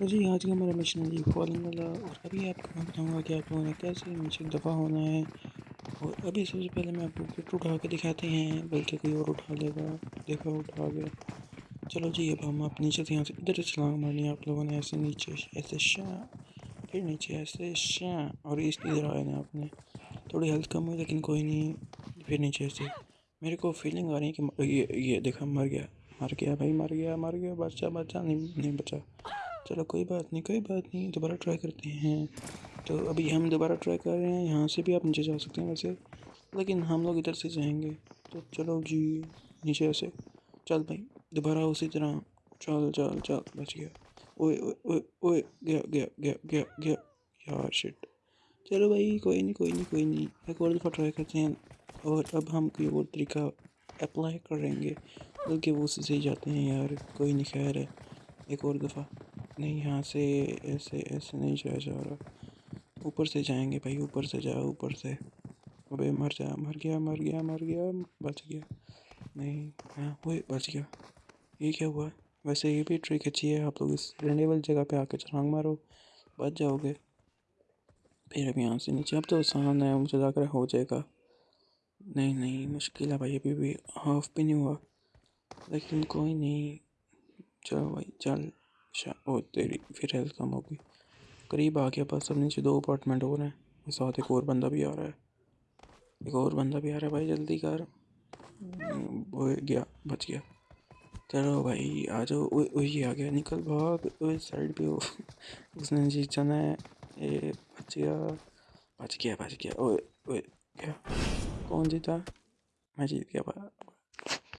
जी आज का हमारा मिशन है जी फॉलिंग वाला, और अभी आपको मैं बताऊँगा कि आप लोगों ने कैसे नीचे दफ़ा होना है। और अभी सबसे पहले मैं आपको किट उठा के दिखाते हैं, बल्कि कोई और उठा लेगा, देखा, उठा गया। चलो जी, अब हम आप नीचे से यहाँ से इधर छलांग मारनी आप लोगों ने ऐसे नीचे, ऐसे शाह फिर नीचे, ऐसे शाह और इस इधर आए ना आपने। थोड़ी हेल्थ कम हुई, लेकिन कोई नहीं, फिर नीचे ऐसे मेरे को फीलिंग आ रही है कि ये ये देखा, मर गया मर गया, भाई, मर गया मर गया बचा बचा नहीं नहीं बचा। चलो कोई बात नहीं, कोई बात नहीं, दोबारा ट्राई करते हैं। तो अभी हम दोबारा ट्राई कर रहे हैं, यहाँ से भी आप नीचे जा सकते हैं वैसे, लेकिन हम लोग इधर से जाएँगे। तो चलो जी, नीचे से चल भाई, दोबारा उसी तरह। चल चल चल, बच गया। ओए ओए ओए गया गया गया गया गया। यार शिट चलो भाई, कोई नहीं कोई नहीं कोई नहीं। एक और दफ़ा ट्राई करते हैं, और अब हम कोई और तरीका अप्लाई करेंगे। बल्कि वो उसी से ही जाते हैं यार, कोई नहीं, खैर है। एक और दफ़ा। नहीं, यहाँ से ऐसे ऐसे नहीं जाया जा रहा। ऊपर से जाएँगे भाई, ऊपर से जाओ, ऊपर से। अबे मर जा, मर गया मर गया मर गया, बच गया। नहीं हाँ वो बच गया। ये क्या हुआ? वैसे ये भी ट्रिक अच्छी है, आप लोग इस रहने वाली जगह पे आके छलांग मारो, बच जाओगे। फिर अब यहाँ से नीचे, अब तो आसान है, मुझे लग रहा हो जाएगा। नहीं नहीं, मुश्किल है भाई, अभी भी हाफ़ भी नहीं हुआ। लेकिन कोई नहीं। चलो भाई, चल। ओ तेरी फिर हेल्थ कम होगी करीब आ गया बस अब नीचे दो अपार्टमेंट और हैं साथ एक और बंदा भी आ रहा है। एक और बंदा भी आ रहा है भाई, जल्दी कर। वो गया, बच गया। चलो भाई, आ जाओ। वही आ गया, निकल भाग। साइड पे हो। उसने जीतना है। ये बच गया। बच गया बच गया। ओए ओए, क्या? कौन जीता? मैं जीत गया